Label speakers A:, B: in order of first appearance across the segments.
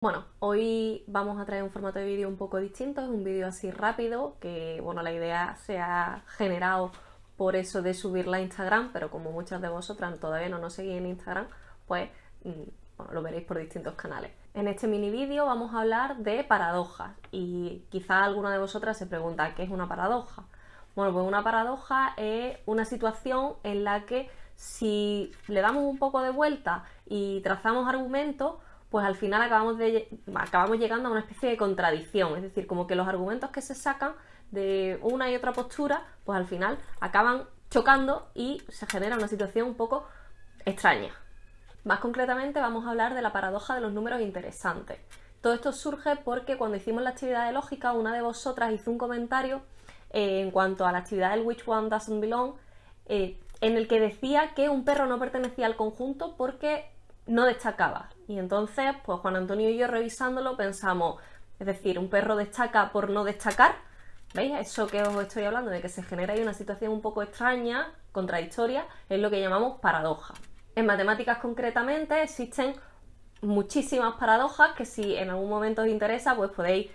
A: Bueno, hoy vamos a traer un formato de vídeo un poco distinto, es un vídeo así rápido, que bueno, la idea se ha generado por eso de subirla a Instagram, pero como muchas de vosotras todavía no nos seguís en Instagram, pues mm, lo veréis por distintos canales. En este mini vídeo vamos a hablar de paradojas y quizá alguna de vosotras se pregunta ¿qué es una paradoja? Bueno, pues una paradoja es una situación en la que si le damos un poco de vuelta y trazamos argumentos, pues al final acabamos, de, acabamos llegando a una especie de contradicción, es decir, como que los argumentos que se sacan de una y otra postura, pues al final acaban chocando y se genera una situación un poco extraña. Más concretamente vamos a hablar de la paradoja de los números interesantes. Todo esto surge porque cuando hicimos la actividad de lógica, una de vosotras hizo un comentario eh, en cuanto a la actividad del which one doesn't belong, eh, en el que decía que un perro no pertenecía al conjunto porque no destacaba. Y entonces, pues Juan Antonio y yo revisándolo pensamos, es decir, un perro destaca por no destacar. ¿Veis? Eso que os estoy hablando, de que se genera ahí una situación un poco extraña, contradictoria, es lo que llamamos paradoja. En matemáticas concretamente existen muchísimas paradojas que si en algún momento os interesa, pues podéis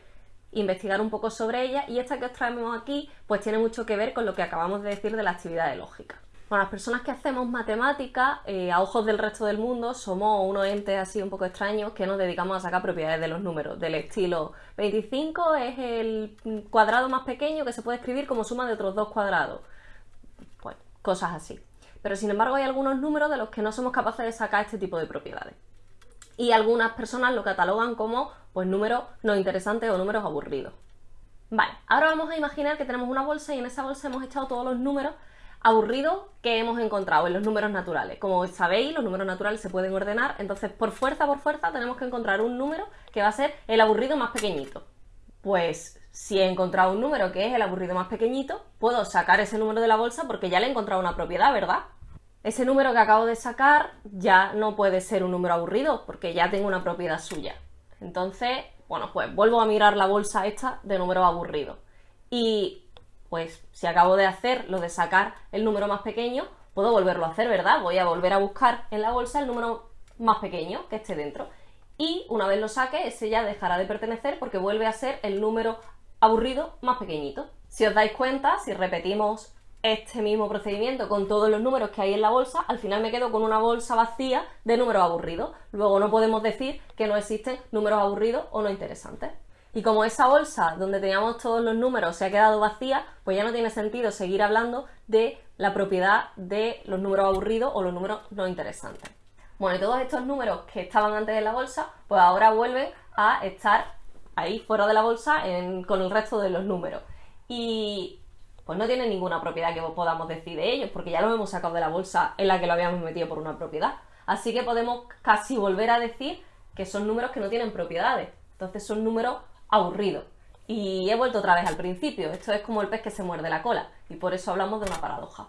A: investigar un poco sobre ellas y esta que os traemos aquí pues tiene mucho que ver con lo que acabamos de decir de la actividad de lógica las personas que hacemos matemáticas, eh, a ojos del resto del mundo, somos unos entes así un poco extraños que nos dedicamos a sacar propiedades de los números, del estilo 25 es el cuadrado más pequeño que se puede escribir como suma de otros dos cuadrados. Pues cosas así. Pero sin embargo hay algunos números de los que no somos capaces de sacar este tipo de propiedades. Y algunas personas lo catalogan como pues números no interesantes o números aburridos. Vale, ahora vamos a imaginar que tenemos una bolsa y en esa bolsa hemos echado todos los números aburrido que hemos encontrado en los números naturales. Como sabéis, los números naturales se pueden ordenar, entonces por fuerza, por fuerza, tenemos que encontrar un número que va a ser el aburrido más pequeñito. Pues si he encontrado un número que es el aburrido más pequeñito, puedo sacar ese número de la bolsa porque ya le he encontrado una propiedad, ¿verdad? Ese número que acabo de sacar ya no puede ser un número aburrido porque ya tengo una propiedad suya. Entonces, bueno, pues vuelvo a mirar la bolsa esta de números aburridos. Y pues si acabo de hacer lo de sacar el número más pequeño, puedo volverlo a hacer, ¿verdad? Voy a volver a buscar en la bolsa el número más pequeño que esté dentro. Y una vez lo saque, ese ya dejará de pertenecer porque vuelve a ser el número aburrido más pequeñito. Si os dais cuenta, si repetimos este mismo procedimiento con todos los números que hay en la bolsa, al final me quedo con una bolsa vacía de números aburridos. Luego no podemos decir que no existen números aburridos o no interesantes. Y como esa bolsa donde teníamos todos los números se ha quedado vacía, pues ya no tiene sentido seguir hablando de la propiedad de los números aburridos o los números no interesantes. Bueno, y todos estos números que estaban antes de la bolsa, pues ahora vuelven a estar ahí fuera de la bolsa con el resto de los números. Y pues no tienen ninguna propiedad que podamos decir de ellos, porque ya los hemos sacado de la bolsa en la que lo habíamos metido por una propiedad. Así que podemos casi volver a decir que son números que no tienen propiedades. Entonces son números aburrido. Y he vuelto otra vez al principio, esto es como el pez que se muerde la cola, y por eso hablamos de una paradoja.